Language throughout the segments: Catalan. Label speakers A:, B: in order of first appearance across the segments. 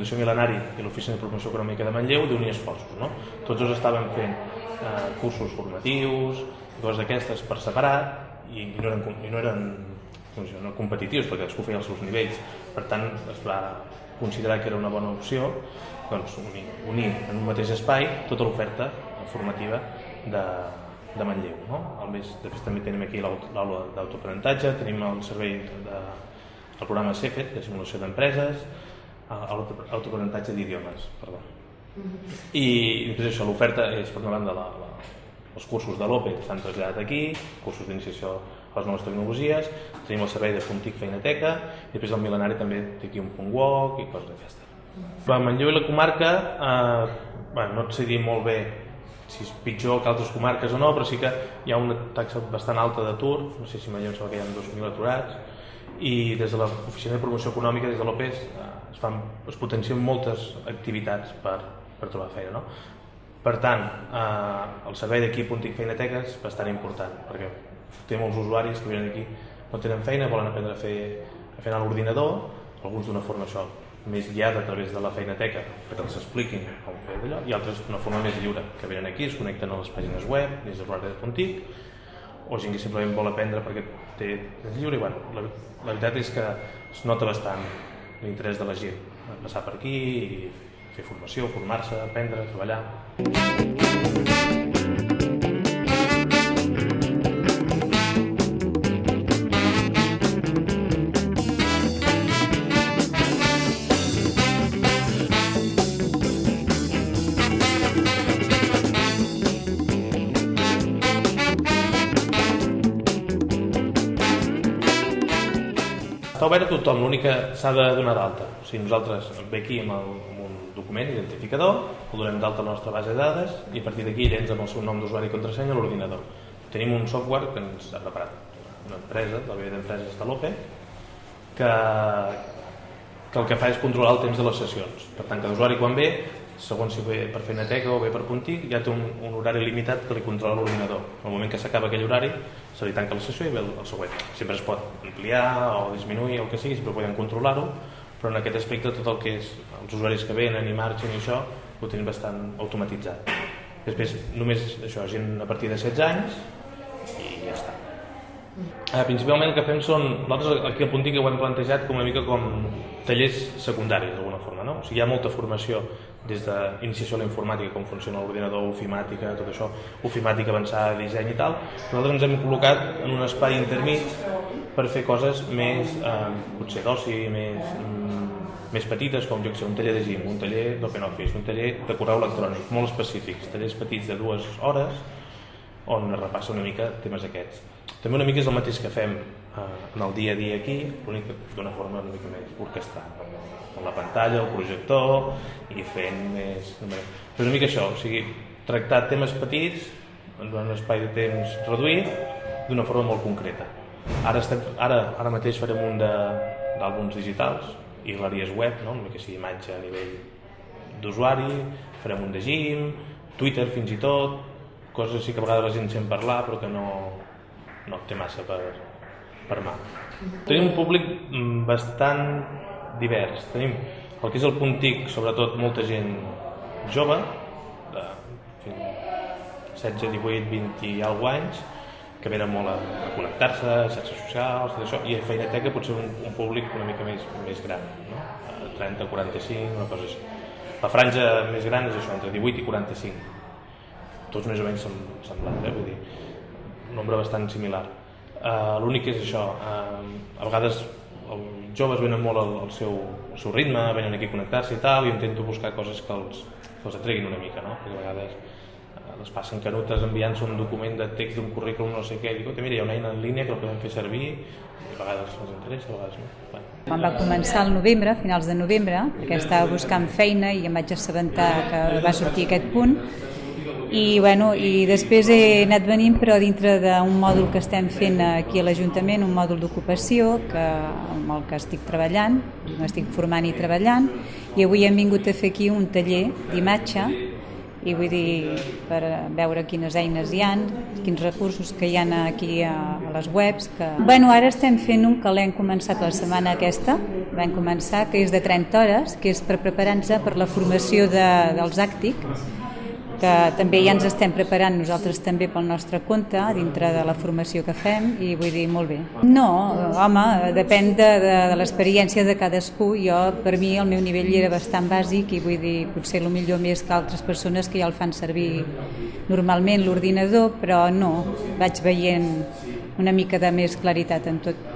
A: Fundació Milenari i l'Oficina de Promoció Econòmica de Manlleu d'unir esforços. No? Tots dos estaven fent eh, cursos formatius, coses d'aquestes per separat i, i no eren, i no eren doncs, no competitius perquè cadascú feia els seus nivells. Per tant, es va considerar que era una bona opció doncs, unir, unir en un mateix espai tota l'oferta formativa de, de Manlleu. No? El mes, després també tenim aquí l'aula d'autoaprenentatge, tenim el servei de, el programa CEFET, de simulació d'empreses, l'autoaprenentatge d'idiomes, perdó. I després això, l'oferta és per una banda la, la, els cursos de l'OPE s'han traslladat aquí, cursos d'iniciació a les noves tecnologies, tenim el servei de Puntic Feinateca, i després el Milenari també té aquí un punt walk i coses d'aquestes. A Manlleu i la comarca, eh, bueno, no et sé dir molt bé si és pitjor que altres comarques o no, però sí que hi ha una taxa bastant alta d'atur, no sé si Manlleu sembla que hi ha 2.000 aturats, i des de l'Oficina de Promoció Econòmica, des de l'OPES, es, fan, es potencien moltes activitats per, per trobar feina. No? Per tant, eh, el servei d'aquí Puntic Feinateques és bastant important, perquè té molts usuaris que venen aquí, no tenen feina, volen aprendre a fer, a fer a l'ordinador, alguns d'una forma això més guiada a través de la feinateca perquè els expliquin com fer d'allò i altres d'una forma més lliure, que venen aquí, es connecten a les pàgines web, des de l'horari de Puntic o gent que simplement vol aprendre perquè té és lliure i bueno, la, la veritat és que es nota bastant l'interès de la gent passar per aquí fer formació, formar-se, aprendre, treballar. Obert a tothom, l'únic que s'ha de donar d'alta. O sigui, nosaltres ve aquí amb, el, amb un document identificador, el donem d'alta a la nostra base de dades i a partir d'aquí ell entra amb el seu nom d'usuari i contrasenya a l'ordinador. Tenim un software que ens ha preparat una empresa, la via d'empreses de l'OPE, que, que el que fa és controlar el temps de les sessions. Per tant, cada usuari quan ve segons si ve per Feinateca o ve per Puntic, ja té un, un horari limitat que li controla l'ordinador. Al moment que s'acaba aquell horari, se li tanca la sessió i ve el, el següent. Sempre es pot ampliar o disminuir o el que sigui, sempre podem controlar-ho, però en aquest aspecte tot el que és els usuaris que venen i marxen i això ho tenim bastant automatitzat. Després, només això, gent a partir de 16 anys i ja està. Eh, principalment el que fem són, nosaltres aquí al Puntic ho hem plantejat com una mica com tallers secundaris d'alguna forma, no? O sigui, hi ha molta formació des d'iniciació a la informàtica, com funciona l'ordinador, ofimàtica, tot això, ofimàtica avançada, disseny i tal. Nosaltres ens hem col·locat en un espai intermig per fer coses més, eh, potser d'oci, més, mm, més petites, com jo que sé, un taller de gym, un taller d'OpenOffice, un taller de correu electrònic, molt específics, tallers petits de dues hores, on es repassa una mica temes aquests. També una mica és el mateix que fem en el dia a dia aquí, l'únic d'una forma una mica més orquestrada, amb la pantalla, el projector i fent més... Però una mica això, o sigui, tractar temes petits en un espai de temps reduït d'una forma molt concreta. Ara, estem, ara, ara mateix farem un d'àlbums digitals i galeries web, no? una mica així imatge a nivell d'usuari, farem un de gym, Twitter fins i tot, coses així que a vegades la gent sent parlar però que no, no té massa per, per mà. Tenim un públic mm, bastant divers. Tenim el que és el puntic, sobretot molta gent jove, de 16, 18, 20 i alguns anys, que venen molt a, a connectar-se, a xarxes socials, tot això, i a Feinateca potser un, un públic una mica més, més gran, no? 30, 45, una cosa així. La franja més gran és això, entre 18 i 45. Tots més o menys semblants, eh? vull dir, un nombre bastant similar. Uh, L'únic és això, uh, a vegades els joves venen molt al, al, seu, al seu ritme, venen aquí a connectar-se i tal, i intento buscar coses que els, que els atreguin una mica, no? perquè a vegades eh, les passen canutes enviant-se un document de text d'un currículum no sé què, i dic, mira, hi ha una eina en línia que la podem fer servir, i a vegades els interessa, a vegades no. Bueno.
B: Quan va començar el novembre, finals de novembre, que estava buscant feina i em vaig assabentar que va sortir aquest punt, i, bueno, i després he anat venint però dintre d'un mòdul que estem fent aquí a l'Ajuntament, un mòdul d'ocupació que, amb el que estic treballant, m'estic formant i treballant i avui hem vingut a fer aquí un taller d'imatge i vull dir per veure quines eines hi han, quins recursos que hi han aquí a, a les webs. Que... Bueno, ara estem fent un que l'hem començat la setmana aquesta, vam començar, que és de 30 hores, que és per preparar-nos per la formació de, dels àctic, que també ja ens estem preparant nosaltres també pel nostre compte dintre de la formació que fem i vull dir molt bé. No, home, depèn de, de, de l'experiència de cadascú. Jo, per mi, el meu nivell era bastant bàsic i vull dir, potser el millor més que altres persones que ja el fan servir normalment l'ordinador, però no, vaig veient una mica de més claritat en tot.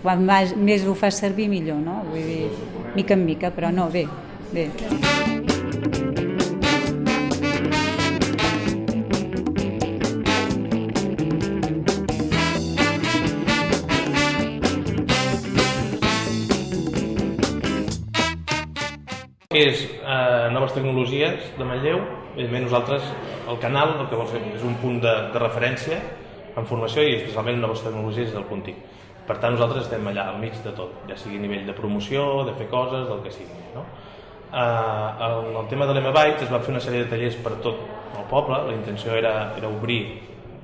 B: Quan més ho fas servir, millor, no? Vull dir, mica en mica, però no, bé, bé.
A: És eh, noves tecnologies de Manlleu. Evidentment nosaltres, el canal, el que vol fer és un punt de, de referència en formació i especialment en noves tecnologies del Puntí. Per tant, nosaltres estem allà al mig de tot, ja sigui a nivell de promoció, de fer coses, del que sigui. No? Eh, el, el tema de l'M-Bytes es va fer una sèrie de tallers per tot el poble, la intenció era, era obrir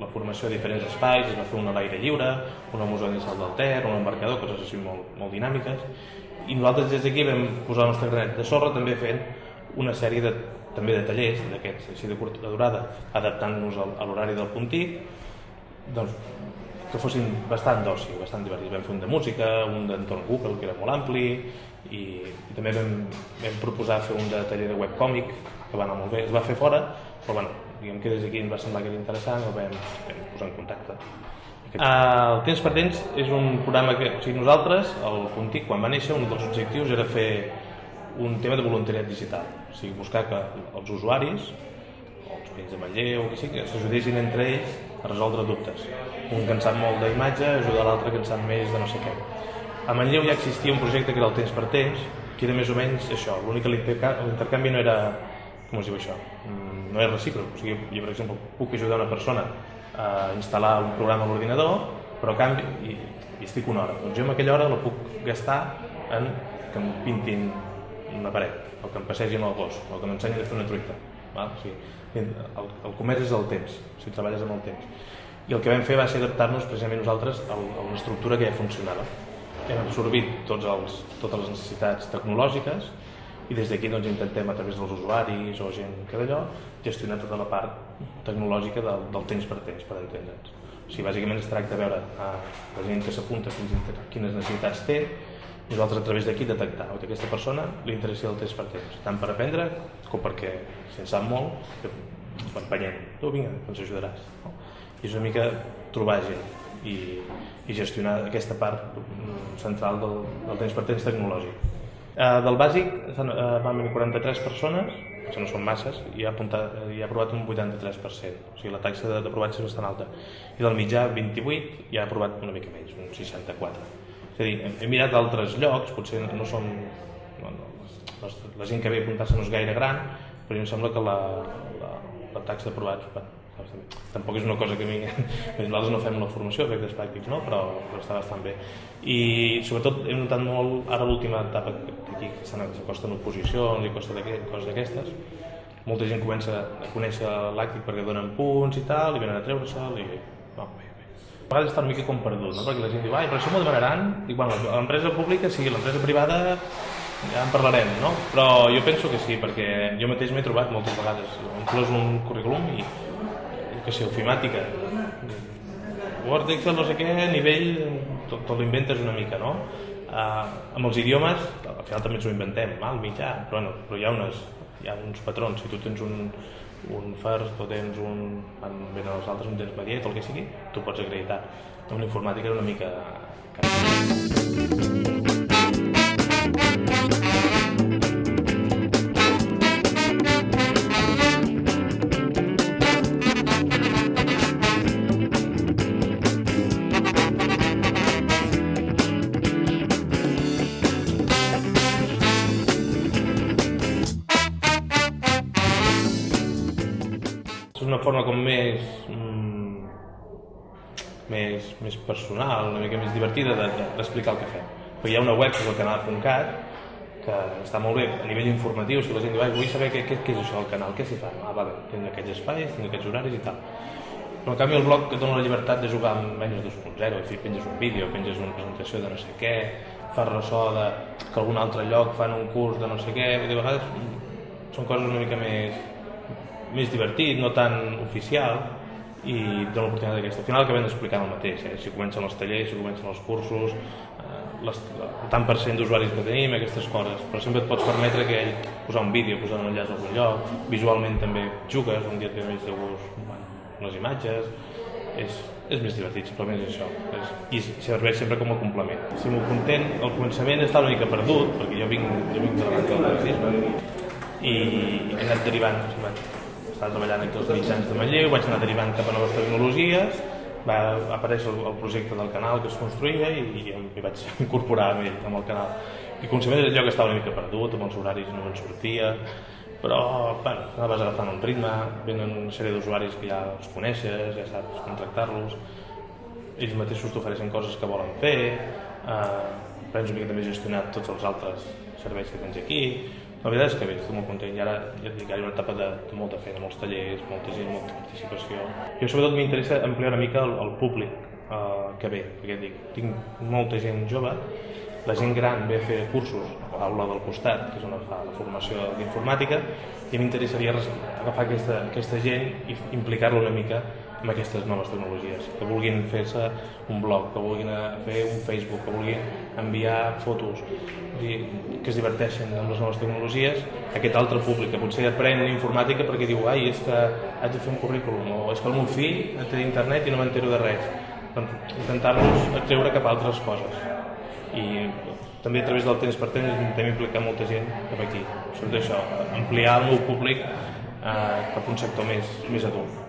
A: la formació a diferents espais, es va fer una a l'aire lliure, una museu de salt del Ter, un embarcador, coses així molt, molt dinàmiques, i nosaltres des d'aquí vam posar el nostre granet de sorra també fent una sèrie de, també de tallers d'aquests així de curta durada adaptant-nos a l'horari del puntí doncs, que fossin bastant d'oci, bastant divertits. Vam fer un de música, un d'entorn Google, que era molt ampli, i, i també vam, vam proposar fer un de taller de webcòmic, que va anar molt bé. Es va fer fora, però bueno, diguem que des d'aquí ens va semblar que era interessant, el vam, vam posar en contacte. Uh, el Temps per Temps és un programa que, o sigui, nosaltres, el Contic, quan va néixer, un dels objectius era fer un tema de voluntariat digital, o sigui, buscar que els usuaris, o els veïns de Manlleu, que sí, que s'ajudessin entre ells a resoldre dubtes. Un sap molt d'imatge ajuda l'altre sap més de no sé què. A Manlleu ja existia un projecte que era el Temps per Temps, que era més o menys això, l'únic que l'intercanvi no era, com es diu això, mm, no és recíproc, o sigui, jo per exemple puc ajudar una persona a instal·lar un programa a l'ordinador, però a canvi, i, i estic una hora. Doncs jo en aquella hora la puc gastar en que em pintin una paret, o que em passegin el gos, o que m'ensenyin a fer una truita. Val? O sigui, el, el comerç és el temps, si treballes amb el temps. I el que vam fer va ser adaptar-nos precisament nosaltres a una estructura que ja funcionava. Hem absorbit tots els, totes les necessitats tecnològiques i des d'aquí doncs, intentem a través dels usuaris o gent que d'allò gestionar tota la part tecnològica del, del temps per temps, per entendre'ns. O sigui, bàsicament es tracta de veure a la gent que s'apunta quines necessitats té i nosaltres a través d'aquí detectar que aquesta persona li interessi el temps per temps, tant per aprendre com perquè, si en sap molt, l'empenyem. Tu, vinga, ens ajudaràs. No? I és una mica trobar gent i, i gestionar aquesta part central del, del temps per temps tecnològic. Eh, del bàsic uh, van venir 43 persones, això no són masses, i ha, apuntat, i ha aprovat un 83%, o sigui la taxa d'aprovats és bastant alta. I del mitjà 28 i ha aprovat una mica menys, un 64. És a dir, hem, hem mirat d'altres llocs, potser no són... No, no, la gent que ve a apuntar-se no és gaire gran, però em sembla que la, la, la taxa d'aprovats bueno, tampoc és una cosa que a mi nosaltres no fem una formació efectes pràctics no? però, però està bastant bé i sobretot hem notat molt ara l'última etapa aquí que s'acosten oposicions i coses d'aquestes molta gent comença a conèixer l'àctic perquè donen punts i tal i venen a treure-se'l i no, bé, bé. a vegades està una mica com perdut no? perquè la gent diu, ai, però això m'ho demanaran dic, bueno, l'empresa pública sí, l'empresa privada ja en parlarem, no? Però jo penso que sí, perquè jo mateix m'he trobat moltes vegades, inclús un currículum i que sé, ofimàtica. Word, Excel, no sé què, nivell, tot, tot l'inventes una mica, no? Uh, amb els idiomes, al final també ens ho inventem, al mitjà, però, bueno, però hi ha, unes, hi ha uns patrons, si tu tens un, un first o tens un, venen els altres, un tens mediet o el que sigui, tu pots acreditar. Una informàtica era una mica... forma com més, mm, més, més personal, una mica més divertida d'explicar de, de, el que fem. Però hi ha una web, que és el canal.cat, que està molt bé a nivell informatiu, si la gent diu, vull saber què, què, què és això del canal, què s'hi fa? Ah, vale, tinc aquests espais, tinc aquests horaris i tal. Però en canvi el blog et dona la llibertat de jugar amb menys 2.0, és dir, penges un vídeo, penges una presentació de no sé què, fas ressò de que algun altre lloc fan un curs de no sé què, i de vegades són coses una mica més, més divertit, no tan oficial, i dona l'oportunitat d'aquesta. Al final acabem explicant el mateix, eh? si comencen els tallers, si comencen els cursos, eh, les, el tant per cent d'usuaris que tenim, aquestes coses, però sempre et pots permetre que posar un vídeo, posar un enllaç a algun lloc, visualment també jugues, un dia et ve més de gust bueno, les imatges, és, és més divertit, simplement és això, és, i serveix sempre com a complement. Si m'ho content, el començament està una mica perdut, perquè jo vinc, jo vinc de la del taxisme, i he anat derivant, estava treballant aquí als mitjans de Manlleu, vaig anar derivant cap a noves tecnologies, va aparèixer el, el projecte del canal que es construïa i, i em vaig incorporar amb ell, amb el canal. I començament allò que estava una mica perdut, amb els horaris no me'n sortia, però bueno, anaves agafant un ritme, venen una sèrie d'usuaris que ja els coneixes, ja saps contractar-los, ells mateixos t'ofereixen coses que volen fer, eh, prens una mica també gestionat tots els altres serveis que tens aquí, la veritat és que bé, estic molt content i ara ja et dic, ara hi ha una etapa de, de molta feina, molts tallers, molta gent, molta participació. Jo sobretot m'interessa ampliar una mica el, el públic eh, que ve, perquè dic, tinc molta gent jove, la gent gran ve a fer cursos a l'aula del costat, que és on fa la formació d'informàtica, i m'interessaria agafar aquesta, aquesta gent i implicar-la una mica amb aquestes noves tecnologies, que vulguin fer-se un blog, que vulguin fer un Facebook, que vulguin enviar fotos, que es diverteixen amb les noves tecnologies, aquest altre públic que potser aprèn informàtica perquè diu ai, és que haig de fer un currículum, o és que el meu fill té internet i no m'entero de res. Doncs intentar-los treure cap a altres coses. I també a través del temps per temps intentem implicar molta gent cap aquí. Sobretot això, ampliar el meu públic eh, cap a un sector més, més adult.